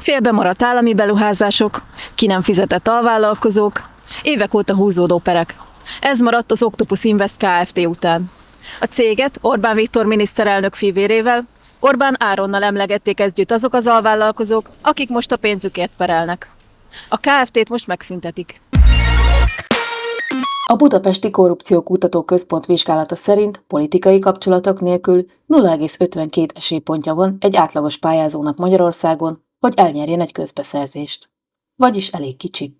Félbe maradt állami beruházások, ki nem fizetett alvállalkozók, évek óta húzódó perek. Ez maradt az Octopus Invest Kft. után. A céget Orbán Viktor miniszterelnök fivérével, Orbán Áronnal emlegették együtt azok az alvállalkozók, akik most a pénzükért perelnek. A Kft-t most megszüntetik. A Budapesti Korrupció Kutató Központ vizsgálata szerint politikai kapcsolatok nélkül 0,52 esélypontja van egy átlagos pályázónak Magyarországon, hogy elnyerjen egy közbeszerzést. Vagyis elég kicsi.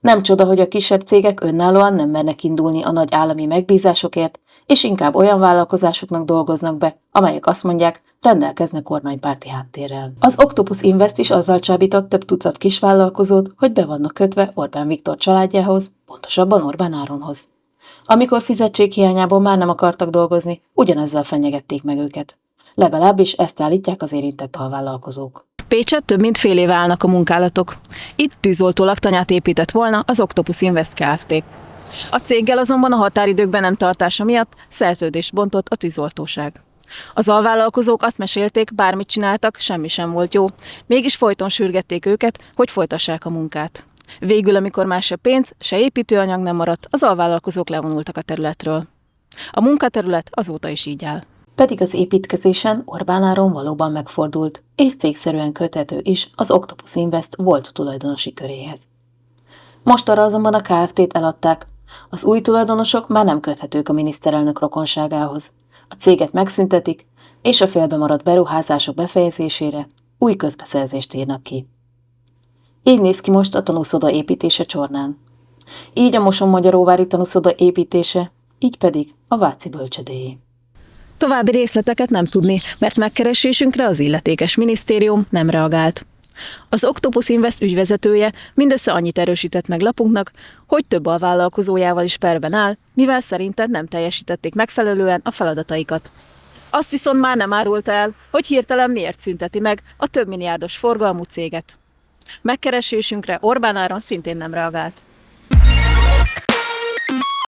Nem csoda, hogy a kisebb cégek önállóan nem mernek indulni a nagy állami megbízásokért, és inkább olyan vállalkozásoknak dolgoznak be, amelyek azt mondják, rendelkeznek kormánypárti háttérrel. Az Octopus Invest is azzal csábított több tucat kisvállalkozót, hogy be vannak kötve Orbán Viktor családjához, pontosabban Orbán Áronhoz. Amikor fizetség hiányából már nem akartak dolgozni, ugyanezzel fenyegették meg őket. Legalábbis ezt állítják az érintett alvállalkozók. Pécset több mint fél éve állnak a munkálatok. Itt tűzoltó laktanyát épített volna az Octopus Invest Kft. A céggel azonban a határidőkben nem tartása miatt szerződést bontott a tűzoltóság. Az alvállalkozók azt mesélték, bármit csináltak, semmi sem volt jó. Mégis folyton sürgették őket, hogy folytassák a munkát. Végül, amikor már se pénz, se építőanyag nem maradt, az alvállalkozók levonultak a területről. A munkaterület azóta is így áll. Pedig az építkezésen Orbán Áron valóban megfordult, és cégszerűen köthető is az Octopus Invest volt tulajdonosi köréhez. Most arra azonban a KFT-t eladták, az új tulajdonosok már nem köthetők a miniszterelnök rokonságához. A céget megszüntetik, és a félbe maradt beruházások befejezésére új közbeszerzést írnak ki. Így néz ki most a tanúszoda építése Csornán. Így a Moson-Magyaróvári tanúszoda építése, így pedig a Váci bölcsödéjé. További részleteket nem tudni, mert megkeresésünkre az illetékes minisztérium nem reagált. Az Octopus Invest ügyvezetője mindössze annyit erősített meg lapunknak, hogy több alvállalkozójával is perben áll, mivel szerinted nem teljesítették megfelelően a feladataikat. Azt viszont már nem árulta el, hogy hirtelen miért szünteti meg a több milliárdos forgalmú céget. Megkeresésünkre Orbán Áron szintén nem reagált.